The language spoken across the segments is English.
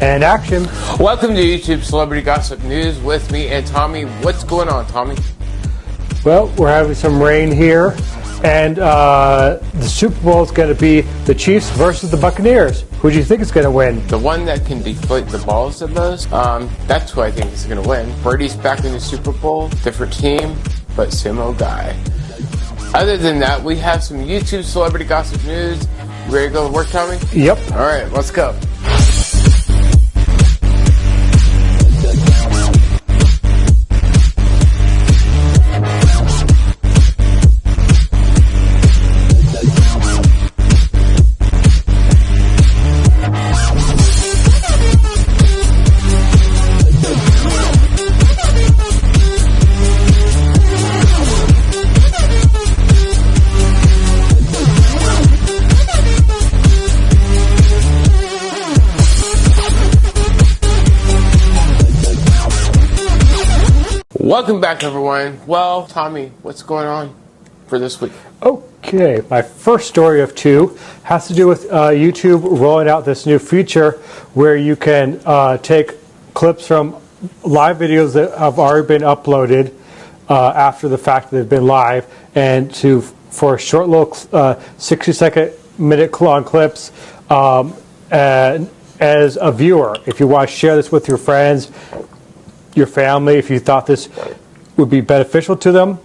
and action. Welcome to YouTube Celebrity Gossip News with me and Tommy. What's going on, Tommy? Well, we're having some rain here, and uh, the Super Bowl is going to be the Chiefs versus the Buccaneers. Who do you think is going to win? The one that can deflate the balls the most, um, that's who I think is going to win. Brady's back in the Super Bowl, different team, but same old guy. Other than that, we have some YouTube Celebrity Gossip News. Ready to go to work, Tommy? Yep. All right, let's go. Welcome back, everyone. Well, Tommy, what's going on for this week? Okay, my first story of two has to do with uh, YouTube rolling out this new feature where you can uh, take clips from live videos that have already been uploaded uh, after the fact that they've been live and to for a short little uh, 60 second minute long clips um, and as a viewer if you want to share this with your friends your family if you thought this would be beneficial to them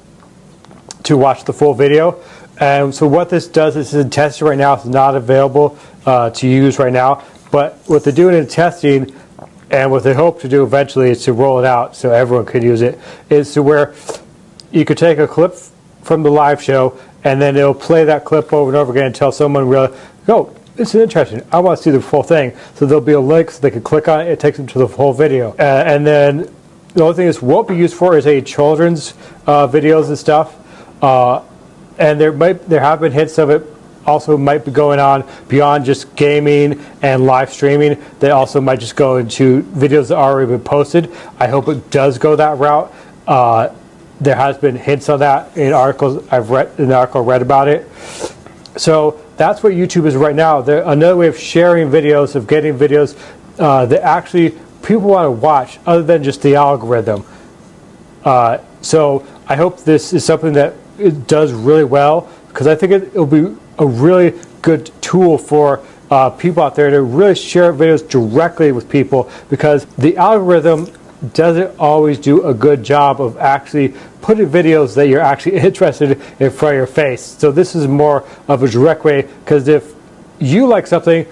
to watch the full video. And so what this does is in testing right now. It's not available uh, to use right now. But what they're doing in testing and what they hope to do eventually is to roll it out so everyone could use it, is to where you could take a clip from the live show and then it'll play that clip over and over again until someone really, oh, this is interesting. I want to see the full thing. So there'll be a link so they can click on it. It takes them to the whole video. Uh, and then the only thing this won't be used for is a children's uh, videos and stuff. Uh, and there might there have been hints of it also might be going on beyond just gaming and live streaming. They also might just go into videos that already been posted. I hope it does go that route. Uh, there has been hints of that in articles I've read in the article read about it. So that's what YouTube is right now. Another way of sharing videos, of getting videos uh, that actually people want to watch other than just the algorithm. Uh, so I hope this is something that it does really well because I think it, will be a really good tool for uh, people out there to really share videos directly with people because the algorithm doesn't always do a good job of actually putting videos that you're actually interested in front of your face. So this is more of a direct way because if you like something,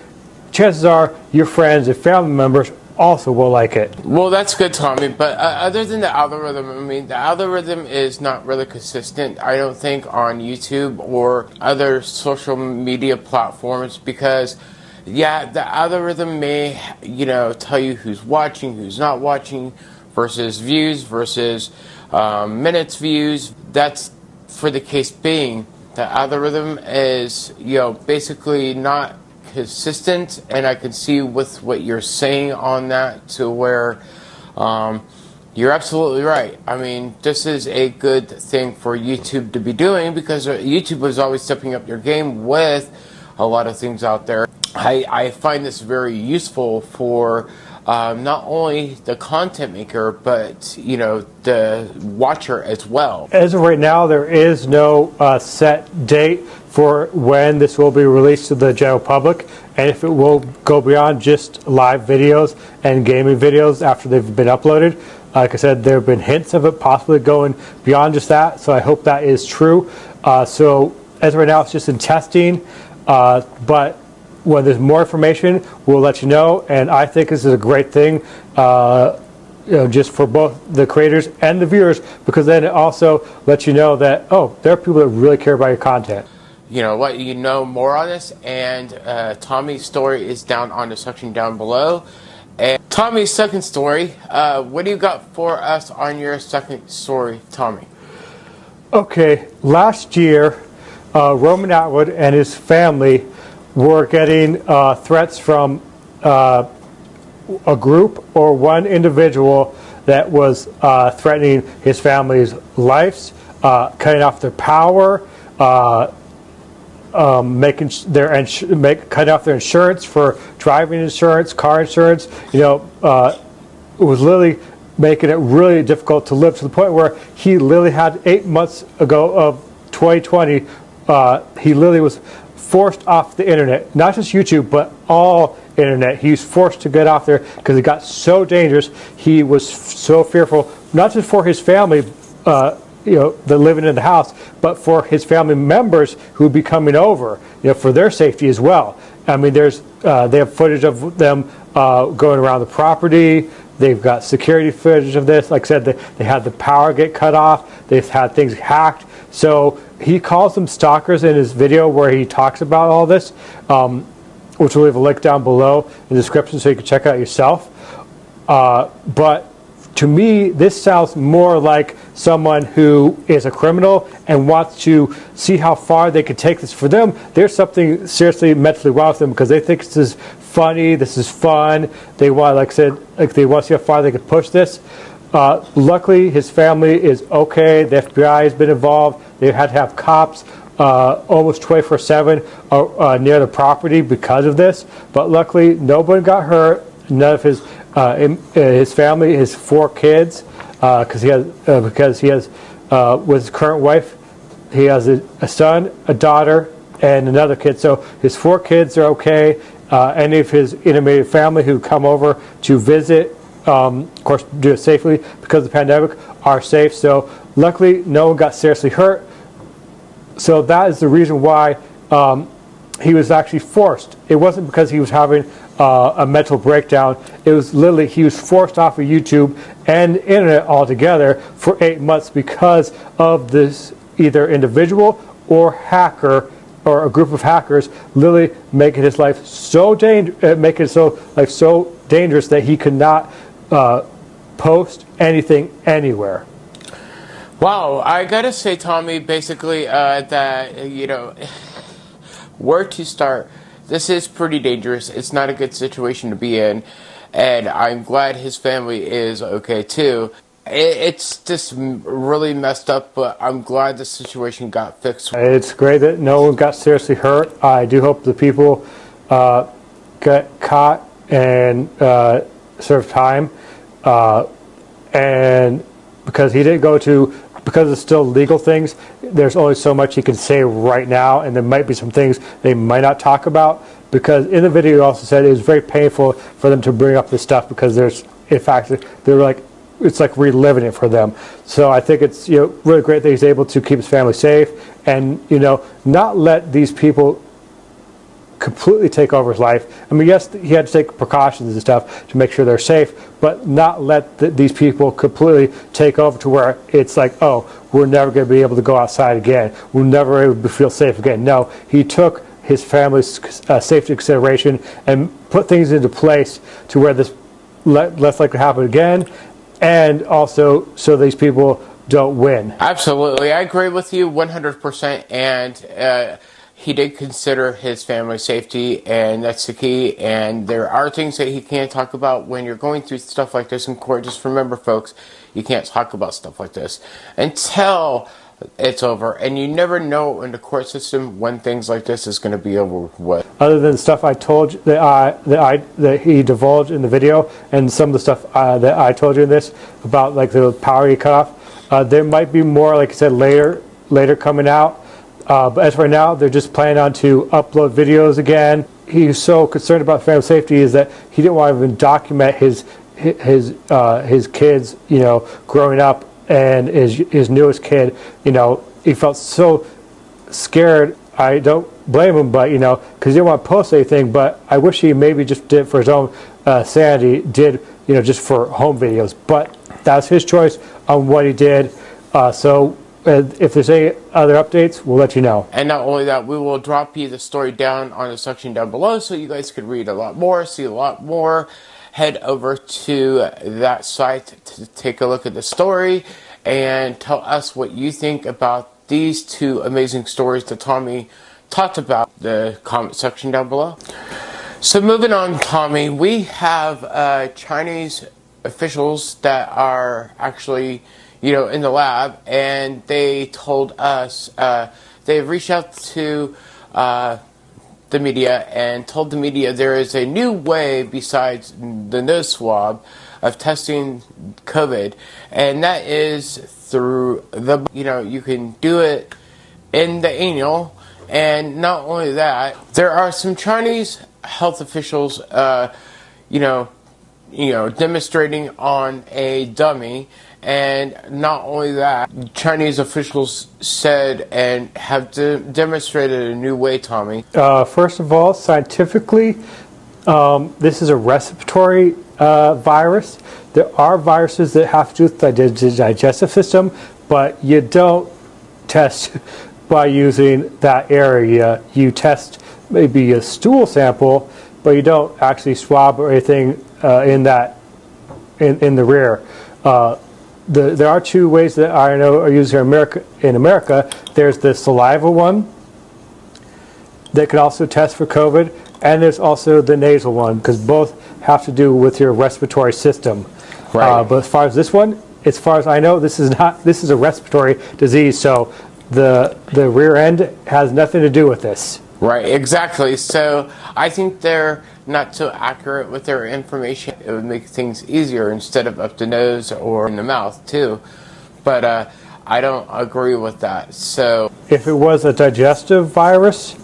chances are your friends and family members also will like it. Well, that's good, Tommy. But uh, other than the algorithm, I mean, the algorithm is not really consistent, I don't think, on YouTube or other social media platforms because, yeah, the algorithm may, you know, tell you who's watching, who's not watching, versus views, versus um, minutes views. That's for the case being. The algorithm is, you know, basically not consistent, and I can see with what you're saying on that to where um, you're absolutely right. I mean, this is a good thing for YouTube to be doing because uh, YouTube is always stepping up your game with a lot of things out there. I, I find this very useful for um, not only the content maker, but you know the watcher as well. As of right now, there is no uh, set date for when this will be released to the general public, and if it will go beyond just live videos and gaming videos after they've been uploaded. Like I said, there have been hints of it possibly going beyond just that, so I hope that is true. Uh, so as of right now, it's just in testing, uh, but when there's more information, we'll let you know. And I think this is a great thing, uh, you know, just for both the creators and the viewers, because then it also lets you know that oh, there are people that really care about your content. You know what? You know more on this, and uh, Tommy's story is down on the section down below. And Tommy's second story. Uh, what do you got for us on your second story, Tommy? Okay, last year, uh, Roman Atwood and his family were getting uh, threats from uh, a group or one individual that was uh, threatening his family's lives, uh, cutting off their power, uh, um, making their ins- make cutting off their insurance for driving insurance, car insurance. You know, uh, it was literally making it really difficult to live to the point where he literally had eight months ago of 2020. Uh, he literally was forced off the internet, not just YouTube, but all internet. He was forced to get off there because it got so dangerous. He was so fearful, not just for his family, uh, you know, the living in the house, but for his family members who would be coming over, you know, for their safety as well. I mean, there's uh, they have footage of them uh, going around the property. They've got security footage of this. Like I said, they, they had the power get cut off. They've had things hacked. So he calls them stalkers in his video where he talks about all this, um, which we'll leave a link down below in the description so you can check it out yourself. Uh, but to me, this sounds more like someone who is a criminal and wants to see how far they can take this. For them, there's something seriously mentally wrong with them because they think this is funny, this is fun. They want, like I said, like they want to see how far they can push this. Uh, luckily, his family is okay. The FBI has been involved. They had to have cops uh, almost 24 7 uh, uh, near the property because of this. But luckily, nobody got hurt. None of his uh, uh, his family, his four kids, because he has because he has with his current wife, he has a, a son, a daughter, and another kid. So his four kids are okay. Any of his intimate family who come over to visit, um, of course, do it safely because the pandemic, are safe. So luckily, no one got seriously hurt so that is the reason why um, he was actually forced. It wasn't because he was having uh, a mental breakdown. It was literally he was forced off of YouTube and internet altogether for eight months because of this either individual or hacker or a group of hackers literally making his life so dangerous, uh, making his so life so dangerous that he could not uh, post anything anywhere. Wow, I gotta say, Tommy, basically, uh, that, you know, where to start. This is pretty dangerous. It's not a good situation to be in. And I'm glad his family is okay too. It's just really messed up, but I'm glad the situation got fixed. It's great that no one got seriously hurt. I do hope the people uh, get caught and uh, serve time. Uh, and because he didn't go to, because it's still legal things, there's only so much he can say right now, and there might be some things they might not talk about. Because in the video, he also said it was very painful for them to bring up this stuff because there's, in fact, they're like, it's like reliving it for them. So I think it's you know really great that he's able to keep his family safe and you know not let these people completely take over his life. I mean, yes, he had to take precautions and stuff to make sure they're safe, but not let th- these people completely take over to where it's like, oh, we're never going to be able to go outside again. We're never able to feel safe again. No, he took his family's uh, safety consideration and put things into place to where this le- less likely to happen again, and also so these people don't win. Absolutely. I agree with you 100%. And uh, he did consider his family safety, and that's the key. And there are things that he can't talk about when you're going through stuff like this in court. Just remember, folks, you can't talk about stuff like this until it's over. And you never know in the court system when things like this is going to be over with. other than stuff I told you, that I that I that he divulged in the video, and some of the stuff uh, that I told you in this about like the power he cut off. Uh, there might be more, like I said, later later coming out. Uh, but as for now, they're just planning on to upload videos again. He's so concerned about family safety is that he didn't want to even document his his uh, his kids, you know, growing up and his his newest kid. You know, he felt so scared. I don't blame him, but you know, because he didn't want to post anything. But I wish he maybe just did for his own uh, sanity, did you know, just for home videos. But that's his choice on what he did. Uh, so if there's any other updates, we'll let you know. And not only that, we will drop you the story down on the section down below so you guys could read a lot more, see a lot more. Head over to that site to take a look at the story and tell us what you think about these two amazing stories that Tommy talked about. The comment section down below. So moving on, Tommy, we have uh, Chinese officials that are actually, you know, in the lab, and they told us uh, they reached out to uh, the media and told the media there is a new way besides the nose swab of testing COVID, and that is through the, you know, you can do it in the anal. And not only that, there are some Chinese health officials, uh, you know, you know, demonstrating on a dummy. And not only that, Chinese officials said and have de- demonstrated a new way, Tommy. Uh, first of all, scientifically, um, this is a respiratory uh, virus. There are viruses that have to do with the digestive system, but you don't test by using that area. You test maybe a stool sample, but you don't actually swab or anything uh, in that in, in the rear. Uh, the, there are two ways that I know are used here in America. In America, there's the saliva one that can also test for COVID, and there's also the nasal one because both have to do with your respiratory system. Right. Uh, but as far as this one, as far as I know, this is not this is a respiratory disease. So the the rear end has nothing to do with this. Right, exactly. So I think they're not so accurate with their information. It would make things easier instead of up the nose or in the mouth too. But uh, I don't agree with that. So If it was a digestive virus,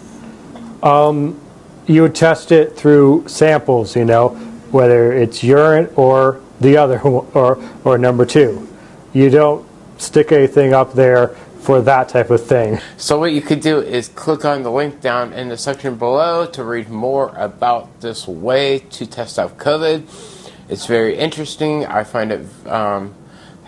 um, you would test it through samples. You know, whether it's urine or the other or or number two. You don't stick anything up there for that type of thing. So what you could do is click on the link down in the section below to read more about this way to test out COVID. It's very interesting. I find it um,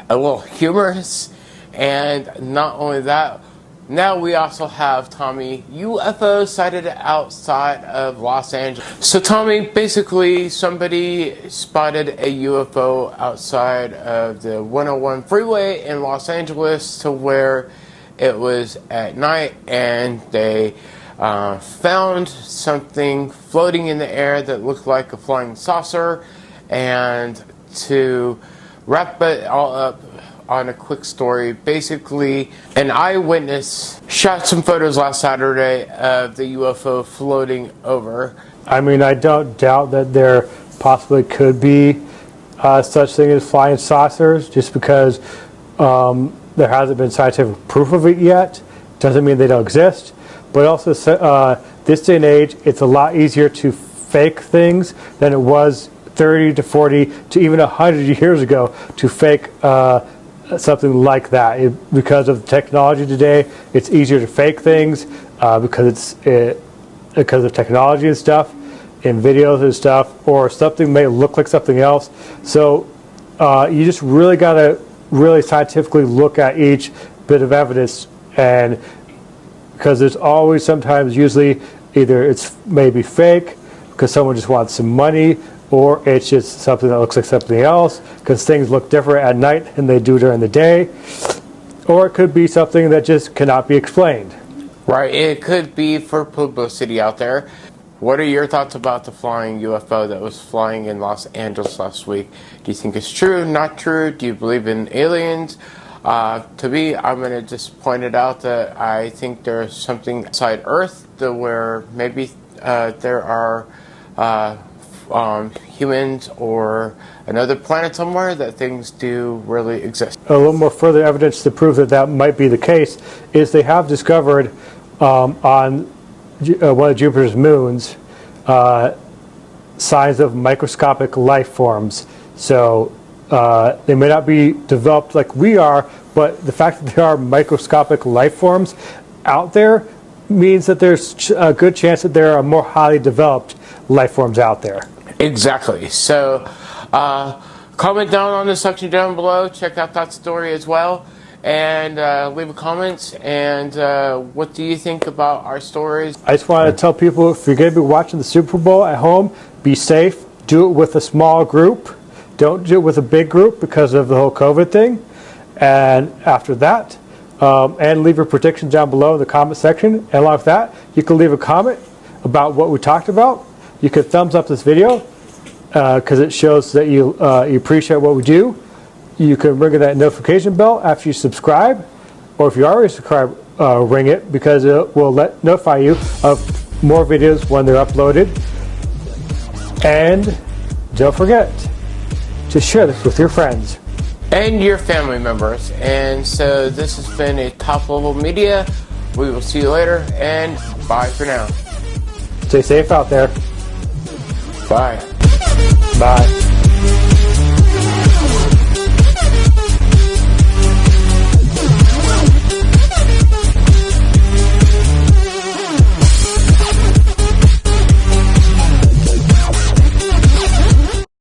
a little humorous, and not only that, now we also have Tommy UFO sighted outside of Los Angeles. So Tommy, basically, somebody spotted a UFO outside of the 101 freeway in Los Angeles to where it was at night and they uh, found something floating in the air that looked like a flying saucer. And to wrap it all up on a quick story, basically, an eyewitness shot some photos last Saturday of the UFO floating over. I mean, I don't doubt that there possibly could be uh, such thing as flying saucers, just because um, there hasn't been scientific proof of it yet. Doesn't mean they don't exist. But also, uh, this day and age, it's a lot easier to fake things than it was 30 to 40 to even 100 years ago to fake uh, something like that. It, because of technology today, it's easier to fake things uh, because it's it, because of technology and stuff, in videos and stuff, or something may look like something else. So uh, you just really got to really scientifically look at each bit of evidence, and because there's always sometimes usually either it's maybe fake because someone just wants some money or it's just something that looks like something else because things look different at night than they do during the day. Or it could be something that just cannot be explained. Right, it could be for publicity out there. What are your thoughts about the flying UFO that was flying in Los Angeles last week? Do you think it's true, not true? Do you believe in aliens? Uh, to me, I'm going to just point it out that I think there's something outside Earth where maybe uh, there are uh, um, humans or another planet somewhere that things do really exist. a little more further evidence to prove that that might be the case is they have discovered um, on uh, one of Jupiter's moons uh, signs of microscopic life forms. So uh, they may not be developed like we are, but the fact that there are microscopic life forms out there means that there's a good chance that there are more highly developed life forms out there. Exactly. So, uh, comment down on the section down below. Check out that story as well, and uh, leave a comment. And uh, what do you think about our stories? I just want to tell people if you're going to be watching the Super Bowl at home, be safe. Do it with a small group. Don't do it with a big group because of the whole COVID thing. And after that, um, and leave your predictions down below in the comment section. And along with that, you can leave a comment about what we talked about. You can thumbs up this video because it shows that you, uh, you appreciate what we do. You can ring that notification bell after you subscribe, or if you already subscribe, uh, ring it because it will let notify you of more videos when they're uploaded. And don't forget to share this with your friends. and your family members. And so this has been a top level media. We will see you later and bye for now. Stay safe out there. Bye. Bye.